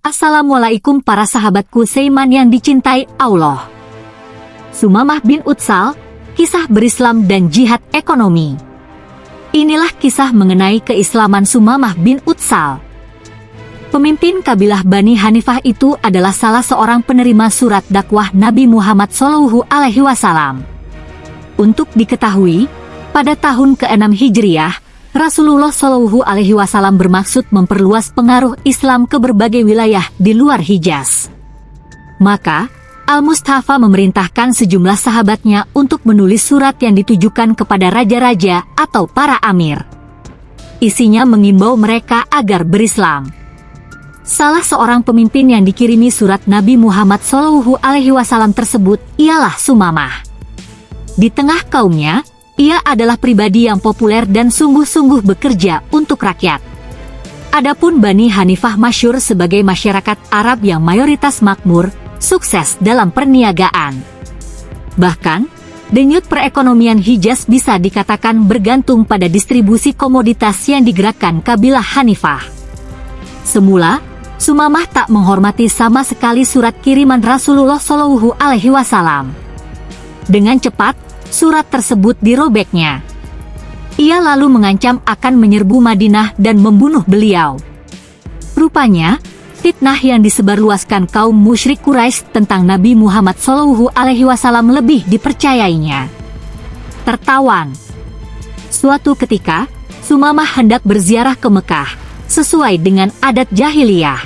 Assalamualaikum para sahabatku Seiman yang dicintai Allah. Sumamah bin Utsal, kisah berislam dan jihad ekonomi. Inilah kisah mengenai keislaman Sumamah bin Utsal. Pemimpin kabilah Bani Hanifah itu adalah salah seorang penerima surat dakwah Nabi Muhammad Shallallahu Alaihi Wasallam. Untuk diketahui, pada tahun ke-6 Hijriah, Rasulullah Shallallahu Alaihi Wasallam bermaksud memperluas pengaruh Islam ke berbagai wilayah di luar Hijaz. Maka, Al-Mustafa memerintahkan sejumlah sahabatnya untuk menulis surat yang ditujukan kepada raja-raja atau para amir. Isinya mengimbau mereka agar berislam. Salah seorang pemimpin yang dikirimi surat Nabi Muhammad Shallallahu Alaihi Wasallam tersebut ialah Sumamah. Di tengah kaumnya, ia adalah pribadi yang populer dan sungguh-sungguh bekerja untuk rakyat. Adapun Bani Hanifah masyur sebagai masyarakat Arab yang mayoritas makmur, sukses dalam perniagaan. Bahkan, denyut perekonomian Hijaz bisa dikatakan bergantung pada distribusi komoditas yang digerakkan kabilah Hanifah. Semula, Sumamah tak menghormati sama sekali surat kiriman Rasulullah Shallallahu Alaihi Wasallam. Dengan cepat, surat tersebut dirobeknya. Ia lalu mengancam akan menyerbu Madinah dan membunuh beliau. Rupanya, fitnah yang disebarluaskan kaum musyrik Quraisy tentang Nabi Muhammad Shallallahu Alaihi Wasallam lebih dipercayainya. Tertawan. Suatu ketika, Sumamah hendak berziarah ke Mekah, sesuai dengan adat jahiliyah.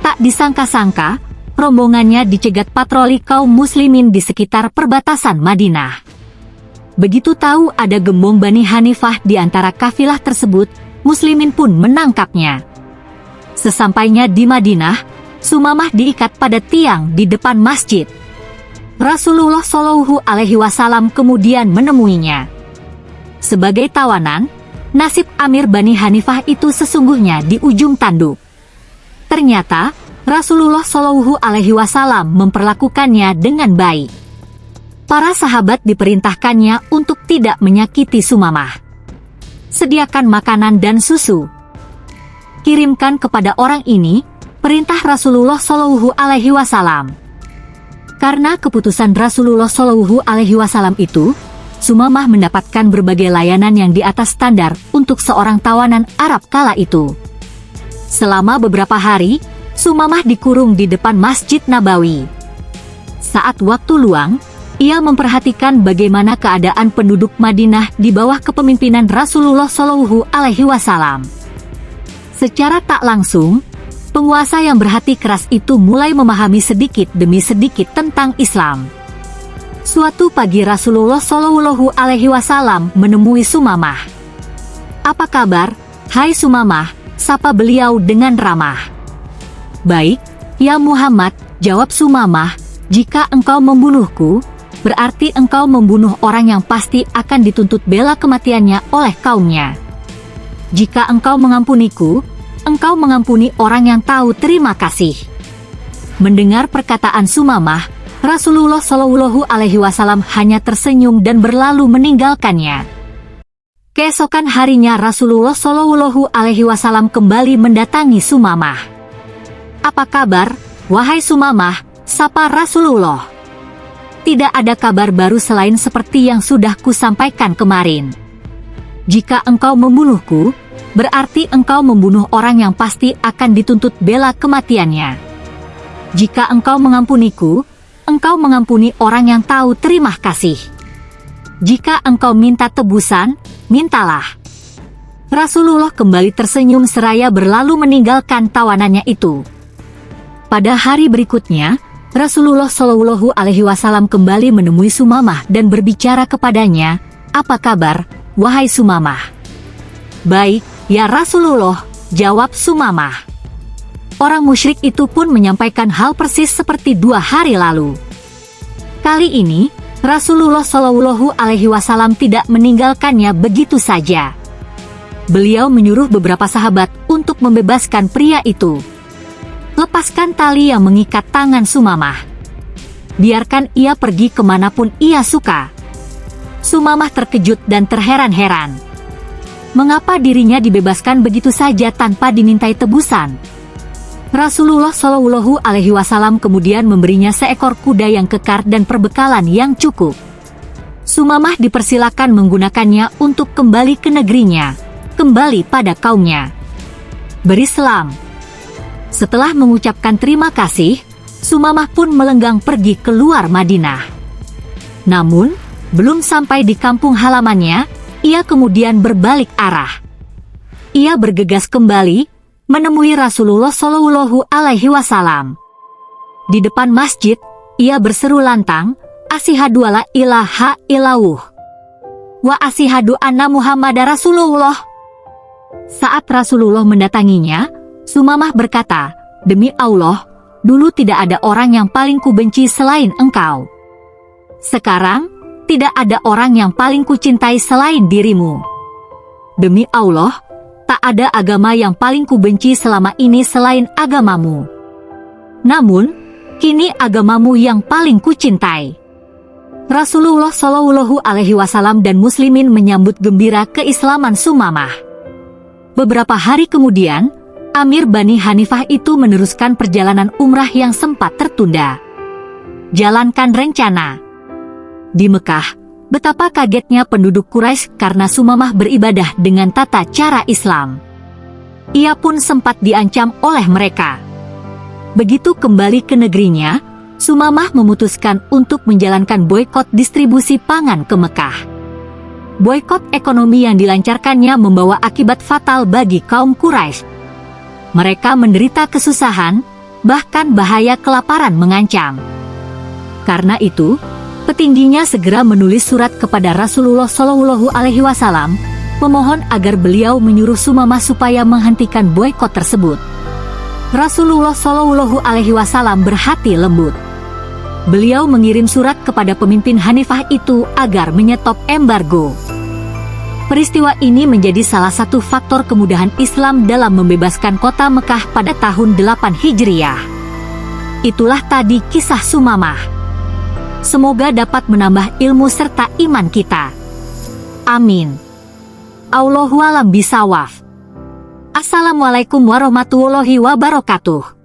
Tak disangka-sangka, rombongannya dicegat patroli kaum muslimin di sekitar perbatasan Madinah. Begitu tahu ada gembong Bani Hanifah di antara kafilah tersebut, muslimin pun menangkapnya. Sesampainya di Madinah, Sumamah diikat pada tiang di depan masjid. Rasulullah Shallallahu Alaihi Wasallam kemudian menemuinya. Sebagai tawanan, nasib Amir Bani Hanifah itu sesungguhnya di ujung tanduk. Ternyata, Rasulullah Shallallahu Alaihi Wasallam memperlakukannya dengan baik. Para sahabat diperintahkannya untuk tidak menyakiti Sumamah. Sediakan makanan dan susu. Kirimkan kepada orang ini perintah Rasulullah Shallallahu Alaihi Wasallam. Karena keputusan Rasulullah Shallallahu Alaihi Wasallam itu, Sumamah mendapatkan berbagai layanan yang di atas standar untuk seorang tawanan Arab kala itu. Selama beberapa hari, Sumamah dikurung di depan Masjid Nabawi. Saat waktu luang, ia memperhatikan bagaimana keadaan penduduk Madinah di bawah kepemimpinan Rasulullah Shallallahu Alaihi Wasallam. Secara tak langsung, penguasa yang berhati keras itu mulai memahami sedikit demi sedikit tentang Islam. Suatu pagi Rasulullah Shallallahu Alaihi Wasallam menemui Sumamah. Apa kabar, Hai Sumamah? Sapa beliau dengan ramah. Baik, ya Muhammad, jawab Sumamah, jika engkau membunuhku, berarti engkau membunuh orang yang pasti akan dituntut bela kematiannya oleh kaumnya. Jika engkau mengampuniku, engkau mengampuni orang yang tahu terima kasih. Mendengar perkataan Sumamah, Rasulullah Shallallahu Alaihi Wasallam hanya tersenyum dan berlalu meninggalkannya. Keesokan harinya Rasulullah Shallallahu Alaihi Wasallam kembali mendatangi Sumamah. Apa kabar, wahai Sumamah, sapa Rasulullah? Tidak ada kabar baru selain seperti yang sudah kusampaikan kemarin. Jika engkau membunuhku, berarti engkau membunuh orang yang pasti akan dituntut bela kematiannya. Jika engkau mengampuniku, engkau mengampuni orang yang tahu terima kasih. Jika engkau minta tebusan, mintalah. Rasulullah kembali tersenyum seraya berlalu meninggalkan tawanannya itu. Pada hari berikutnya, Rasulullah Shallallahu Alaihi Wasallam kembali menemui Sumamah dan berbicara kepadanya, apa kabar, wahai Sumamah? Baik, ya Rasulullah, jawab Sumamah. Orang musyrik itu pun menyampaikan hal persis seperti dua hari lalu. Kali ini, Rasulullah Shallallahu Alaihi Wasallam tidak meninggalkannya begitu saja. Beliau menyuruh beberapa sahabat untuk membebaskan pria itu. Lepaskan tali yang mengikat tangan Sumamah. Biarkan ia pergi ke mana pun ia suka. Sumamah terkejut dan terheran-heran. Mengapa dirinya dibebaskan begitu saja tanpa dimintai tebusan? Rasulullah Shallallahu Alaihi Wasallam kemudian memberinya seekor kuda yang kekar dan perbekalan yang cukup. Sumamah dipersilakan menggunakannya untuk kembali ke negerinya, kembali pada kaumnya. Berislam. Setelah mengucapkan terima kasih, Sumamah pun melenggang pergi keluar Madinah. Namun, belum sampai di kampung halamannya, ia kemudian berbalik arah. Ia bergegas kembali, menemui Rasulullah Shallallahu Alaihi Wasallam. Di depan masjid, ia berseru lantang, Asihadu ala ilaha ilauh. Wa asihadu anna Muhammad Rasulullah. Saat Rasulullah mendatanginya, Sumamah berkata, Demi Allah, dulu tidak ada orang yang paling kubenci selain engkau. Sekarang, tidak ada orang yang paling kucintai selain dirimu. Demi Allah, tak ada agama yang paling kubenci selama ini selain agamamu. Namun, kini agamamu yang paling kucintai. Rasulullah Shallallahu Alaihi Wasallam dan Muslimin menyambut gembira keislaman Sumamah. Beberapa hari kemudian, Amir Bani Hanifah itu meneruskan perjalanan umrah yang sempat tertunda. Jalankan rencana. Di Mekah, betapa kagetnya penduduk Quraisy karena Sumamah beribadah dengan tata cara Islam. Ia pun sempat diancam oleh mereka. Begitu kembali ke negerinya, Sumamah memutuskan untuk menjalankan boykot distribusi pangan ke Mekah. Boykot ekonomi yang dilancarkannya membawa akibat fatal bagi kaum Quraisy. Mereka menderita kesusahan, bahkan bahaya kelaparan mengancam. Karena itu, petingginya segera menulis surat kepada Rasulullah Shallallahu Alaihi Wasallam, memohon agar beliau menyuruh Sumamah supaya menghentikan boykot tersebut. Rasulullah Shallallahu Alaihi Wasallam berhati lembut beliau mengirim surat kepada pemimpin Hanifah itu agar menyetop embargo. Peristiwa ini menjadi salah satu faktor kemudahan Islam dalam membebaskan kota Mekah pada tahun 8 Hijriah. Itulah tadi kisah Sumamah. Semoga dapat menambah ilmu serta iman kita. Amin. Allahualam bisawaf. Assalamualaikum warahmatullahi wabarakatuh.